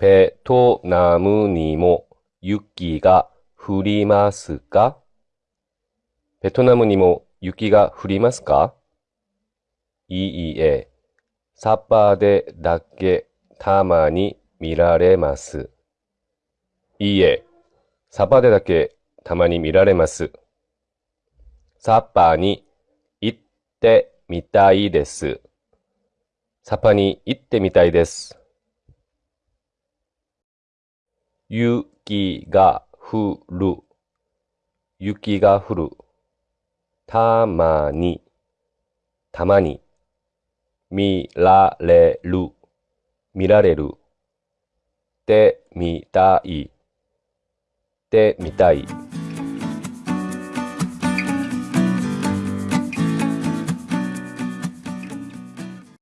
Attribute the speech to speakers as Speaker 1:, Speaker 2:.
Speaker 1: ベトナムにも雪が降りますか？ベトナムにも雪が降りますか？いいえ、サッパーでだけたまに見られます。いいえ、サッパーでだけたまに見られます。サッパーに行ってみたいです。サッパーに行ってみたいです。雪が降る。雪が降る。たまに。たまに。見られる。見られる。てみたい。てみたい。